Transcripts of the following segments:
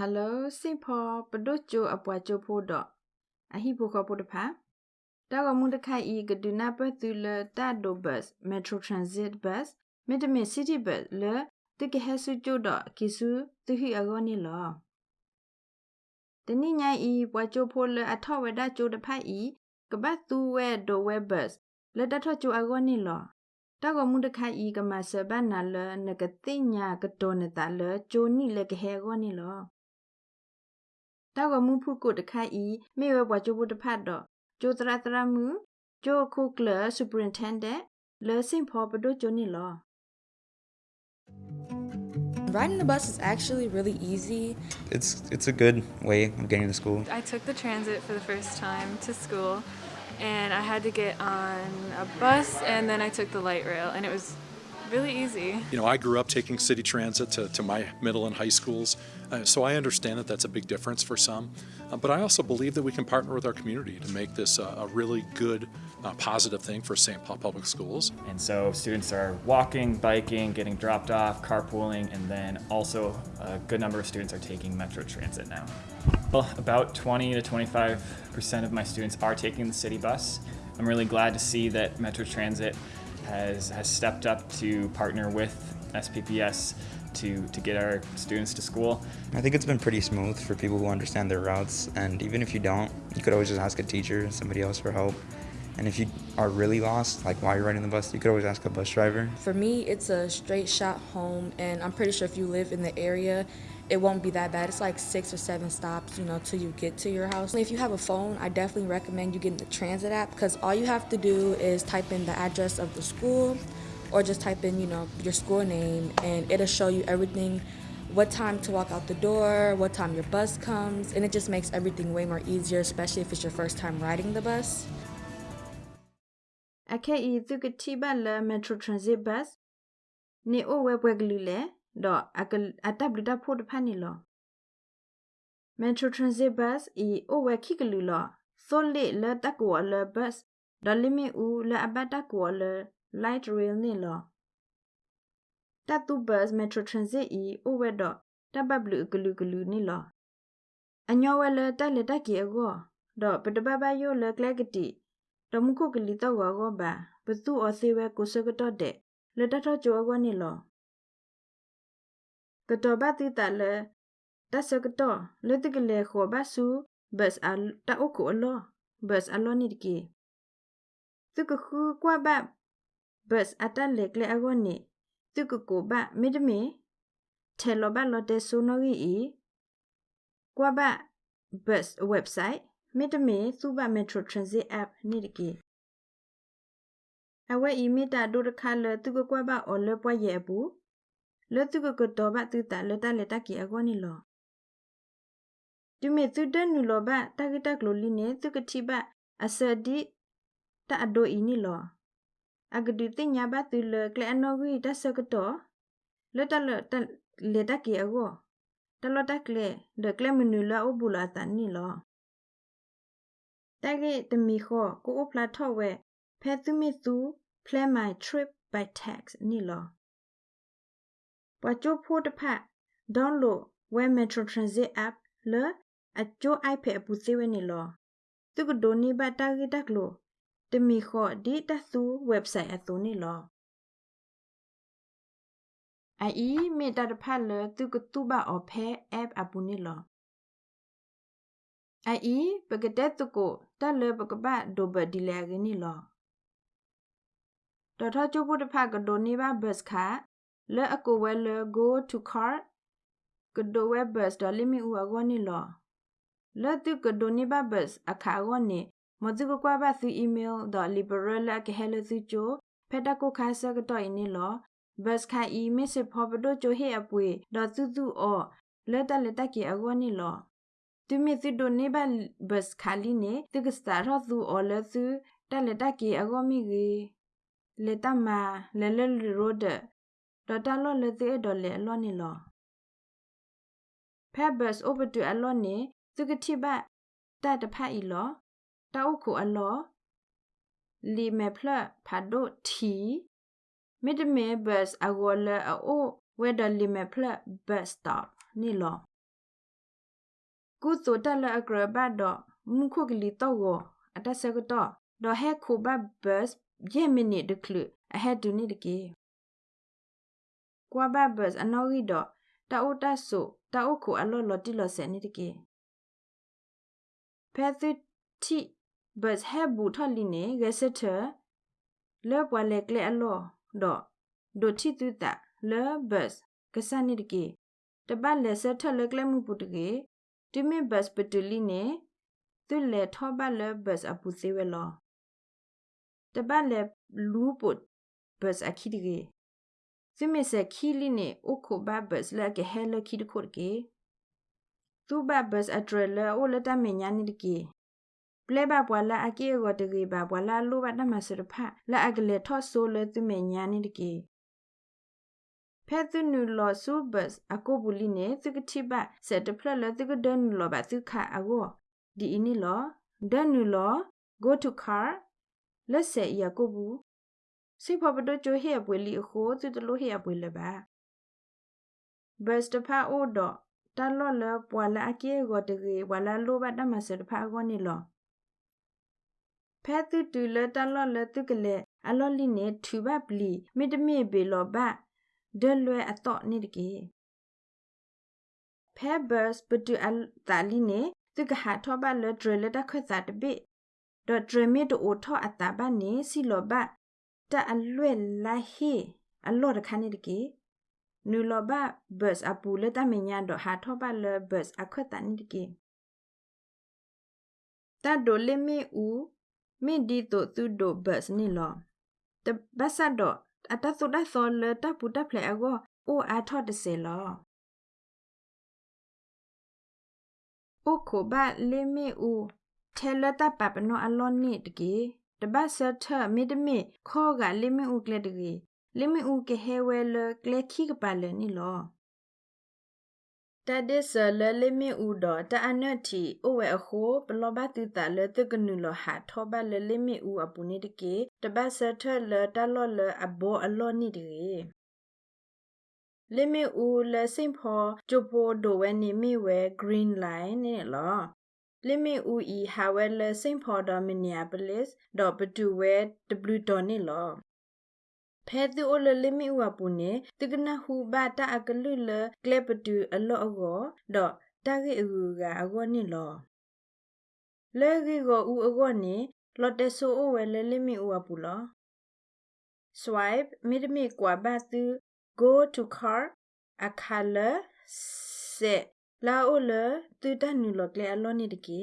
Hello စိဖောပဒိုချိုအပွားချိုဖို့တော့အဟိဖို့ခဖို့တဖာတာကမှုတခိုင်ဤကဒနာပတူလတာဒိုဘတ်မက်ထရိုထရန်ဇစ်ဘတ်မီတမီစီတီဘတ်လတကဟဆူချိုတော့ကိစုသူဟိအဂောနီလောတနိညာဤပွားချိုဖို့လအထောဝဒချိုတဖိုက်ဤကပတ်သူဝဲဒိုဝဲဘတ်လက်တထချိုအဂောနီလောတာကမှုတခိုင်ဤကမဆဘနာလနကတိညာကတောနတာလချိုနီလကဟေဂောနီလော တာကမှုဖုကိုတခိုင်ဤမေဝဘွားချိုဖို့တဖတ်တော့ကျိုတရတရမှုကျိုခုကလစူပရင်တန်ဒက်လေစင်ဖောပဒိုချိုနီလော Riding the bus is actually really easy. It's it's a good way of getting to school. I took the transit for the first time to school and I had to get on a bus and then I took the light rail and it was really easy. You know, I grew up taking city transit to, to my middle and high schools, uh, so I understand that that's a big difference for some. Uh, but I also believe that we can partner with our community to make this a, a really good, uh, positive thing for St. Paul Public Schools. And so students are walking, biking, getting dropped off, carpooling, and then also a good number of students are taking Metro Transit now. Well, about 20 to 25% of my students are taking the city bus. I'm really glad to see that Metro Transit has, has stepped up to partner with SPPS to, to get our students to school. I think it's been pretty smooth for people who understand their routes, and even if you don't, you could always just ask a teacher, and somebody else for help. And if you are really lost, like while you're riding the bus, you could always ask a bus driver. For me, it's a straight shot home, and I'm pretty sure if you live in the area, it won't be that bad. It's like six or seven stops, you know, till you get to your house. If you have a phone, I definitely recommend you getting the transit app because all you have to do is type in the address of the school or just type in, you know, your school name and it'll show you everything what time to walk out the door, what time your bus comes, and it just makes everything way more easier, especially if it's your first time riding the bus. Ake i la metro transit bus. Ni. ရိုထရန်ဇစ်ဘတ်နေအိုဝဲပွဲကလူလေတော့အကအတပ်လူတပ်ဖို့တဖက်နေလောမက်ထရိုထရန်ဇစ်ဘတ်ဤအိုဝဲခိကလူလောဆိုလေလတကောလဘတ်ဒလီမီဦးလအဘတကောလ light rail နေလောတတူဘတ်မက်ထရိုထရန်ဇစ်ဤအိုဝဲတော့တဘဘလူကလူကလူနေလောအညောဝဲလတက်လက်တက်ကြီးအကောတော့ပတပပယိုလကလကတိတမှုခုကလီတော့ဝါကောပါဘသူအသေးဝဲကိုစကတော့တဲ့လက်တထကြောကောနေလော ကတော့ဘာတိတလဲတဆကတော့လက်တကလေခေါ်ပါစုဘတ်အတာအုကိုအလောဘတ်အလောနိတကီသူကခုကွာဘဘတ်အတလက်လေအကောနေသူကကိုဘမိဒမီထဲလောဘလောတဲ့ဆုနောကြီးဤကွာဘဘတ် website မီတမီစုဘမက်ထရိုထရန်ဇစ် app နိတကီအဝဲဤမီတာဒိုတခါလသူကကွာဘအော်လပွားရဲ့ဘူး လတုကကတော့ဘတူတာလတလက်တကီအကောနီလောဒီမေသူတနူလောဘတကတကလိုလီနေသူကတိဘအစဒီတအဒိုအီနီလောအဂဒူတင်ညာဘတူလကလအနောဂီတဆကတော့လတလတလက်တကီအကောတလတကလေဒကလမနူလာအဘူလာတန်နီလောတကဲတမီခောကိုအပလာထော့ဝဲဖဲသူမီသူ plan my trip by text နီလော ပွာချိုဖိုတဖတ် download web metro transit app လအချို ipad ပူစေဝနေလောသူကဒိုနီဘတာဂီတက်လို့တမီခောဒီတသူ website အသူနေလောအီမေတာတဖတ်လသူကတူဘာအဖဲ app အပူနေလောအီပကတဲ့သူကိုတက်လပကပတ်ဒိုဘဒီလေကနီလောတော်ထချိုးဖို့တဖတ်ကဒိုနီဘာဘတ်ခါ လဲအကိုဝဲလဲ go to cart ကဒိုဝဲဘတ်ဒေါ်လီမီဦးအကောနီလောလဲတုကဒိုနီဘာဘတ်အခါကောနီမဇုကကွာဘတ်သူအီးမေးလ်ဒေါ်လီဘရလကဟဲလသူချိုဖက်တကိုခါဆကတော့အင်းနီလောဘတ်ခါအီမစ်စဖော်ဘဒိုချိုဟေအပွေဒေါ်သူသူအောလဲတလက်တကီအကောနီလောသူမီသူဒိုနေဘဘတ်ခါလီနေသူကစတာရသူအောလဲသူတလက်တကီအကောမီဂီလေတမလဲလဲရိုဒ ဒေါ်တာလော့လေသေးအဒေါ်လေအလော့နေလောဖက်ဘတ်စ်အိုဘတူအလော့နေသူကတိပတ်တတ်တဖက်ဤလောတောက်ခုအလော့လီမေဖလဖာဒိုတီမစ်ဒမေဘတ်စ်အဂေါ်လေအိုဝဲဒလီမေဖလဘတ်စတော့နေလောကုသိုလ်တက်လအဂရဘတ်တော့မခုကလီတော့ကိုအတက်ဆက်ကတော့တော့ဟဲခုဘတ်ဘတ်ရဲ့မနစ်တကလူအဟက်ဒူနိတကေ ကွာဘတ်ဘတ်အနောက်ရီတော့တအိုတတ်ဆိုတအိုကိုအလော်လော်တိလော်ဆယ်နေတကေဖဲသစ်တီဘတ်ဟဲဘူထလီနေဂက်ဆက်တာလေပွာလက်ကလေအလော်တော့ဒိုတီတူတာလေဘတ်ကဆန်နေတကေတပတ်လက်ဆက်ထလက်ကလေမှုပုတကေတိမင်ဘတ်ပတူလီနေသူလေထောဘတ်လေဘတ်အပူစေဝဲလောတပတ်လက်လူးပုတ်ဘတ်အခိတကေ သူမေစခီလီနေအိုခိုဘဘတ်လေကဟဲလခီဒခိုကေသူဘဘတ်အထရလေအိုလတမညာနိဒကေပလဲဘပွာလာအကေကိုတကေဘပွာလာလိုဘတမစရဖလာအကလေထော့ဆိုလေသူမညာနိဒကေဖဲသူနူလောဆူဘတ်အကိုဘူးလီနေသူကတိဘစက်တဖလလသူကဒန်လောဘသူခအကိုဒီအင်းလောဒန်နူလော go to car လက်ဆက်ရကိုဘူး စိဖပဒချိုဟေပွေလီခိုသူတလို့ဟေပွေလေပါဘတ်စတဖာအိုဒတလောလပွာလာအကေကိုတကေဝလာလိုဘတမစတဖာကိုနီလောဖဲသူတူလတလောလသူကလေအလောလီနေထူဘပလီမိတမေဘေလောဘဒလွဲအတော့နေတကေဖဲဘတ်ပတူအတာလီနေသူကဟာထောဘလဒရလတခွတ်တာတပိဒဒရမီတိုထောအတာဘနေစီလောဘ တအလွဲလာဟီအလောတခါနေတကေနူလောဘဘတ်အပူလတမညာတော့ဟာထောဘလဘတ်အခွတ်တာနေတကေတဒိုလေမီဦးမိဒီတိုသူဒိုဘတ်နီလောတဘဆတ်တော့အတသုဒသောလတပူတဖလေအကောအိုအာထော့တစေလောအိုခိုဘလေမီဦးထဲလ တပပနောအလောနိတကေတပတ်ဆထမီတမီခောကလေမီဦးကလေတကေလေမီဦးကဟဲဝဲလကလေခိကပါလနီလောတဒစ်ဆလလေမီဦးတော့တအနတ်တီအိုဝဲအခိုဘလောဘတူတာလေတကနုလဟာထောဘလေလေမီဦးအပူနေတကေတပတ်ဆထလတလောလအဘောအလောနိတကေလေမီဦးလေစင်ဖောဂျိုပိုဒိုဝဲနေမီဝဲ green line နေလော လေမီဦးဤဟာဝဲလေစင်ဖော်ဒမီနီယာပလစ်ဒေါ်ပတူဝဲ w ဒေါ်နေလောဖဲသူအိုလလမီဝပူနေတကနဟူဘာတာအကလူလကလေပတူအလောအကောတော့တာဂိအူကအကောနိလောလေဂီကိုဦးအကောနိလော်တဆူအိုဝဲလလမီဝပူလော swipe မိဒမီကွာဘတ်သူ go to car a color set လာအိုလသူတနူလောကလေအလောနိတကေ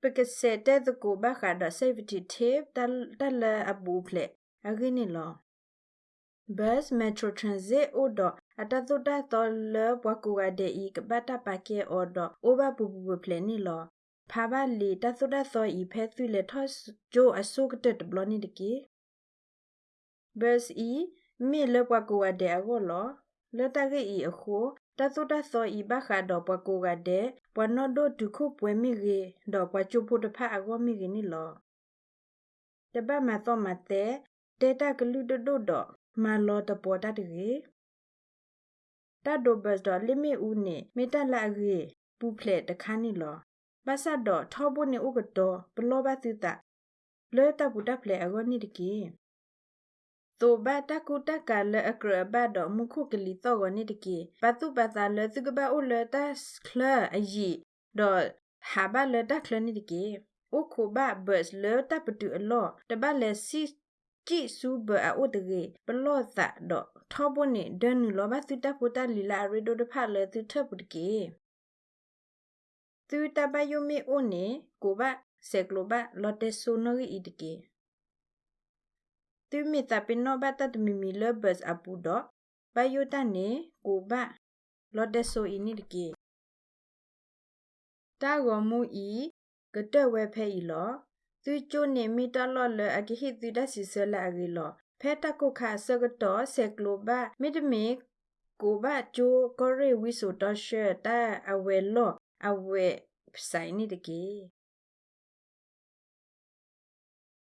ပကစက်တဲ့ကိုဘခါဒ safety tape တလအဘူဖလက်အဂိနေလော bus metro transit odo atatuta to le bwaku ga de i kabata pake odo oba bu bu plan ni lo pha ba le tatuta so i phe tu le thos jo asu kte blo ni de ki bus i mi le bwaku ga de ago lo le ta ge i akho tatuta so i ba kha do bwaku ga de bwa no do du khu pwe mi ge do bwa chu pu de pha ago mi ge ni lo တပတ်မှာတော့မတဲ့တေတာကလူဒဒဒမာလောတပေါ်တတကေတတ်ဒိုဘတ်ဒလိမီဦးနေမေတလာကေပူဖလက်တခါနေလောပါဆတ်တော့ထောဖို့နေဥကတော့ဘလောဘတိတလဲတပူတဖလက်အကောနိတကေ ตัวบาตะกุตะกะเลอะกระบะดอมุคุกลิตอกนิตกีปะตุปะตาเลตุกบะอุเลตะคลออะยีดอหาบะเลตะคลนิตกีโอคุบะเบิสเลตะปะตุอลอตะบะเลซิကြည့်စုဘအိုတကေပလော့သတော့ထောဘနေဒန်လောဘသုတပူတလီလာရီဒိုတဖလေသူထပုတကေသူတပယုမေအိုနေကိုဘဆေကလိုဘလော်တေဆူနိုဂီဣတကေ သူမီတပင်နောဘတတမီမီလဘတ်အပူတော့ဘယုတနေကိုဘလော်တေဆူဣနိတကေတာဂောမူဤကတဝဲဖဲဤလောသူချိုနေမီတလော်လအကိဟိသူဒစီဆလာအဂီလောဖဲတကုခါဆကတော့ဆက်ကလိုဘမိဒမီကိုဘချိုကိုရီဝီဆိုတော့ရှဲတာအဝဲလောအဝဲဆိုင်နေတကေ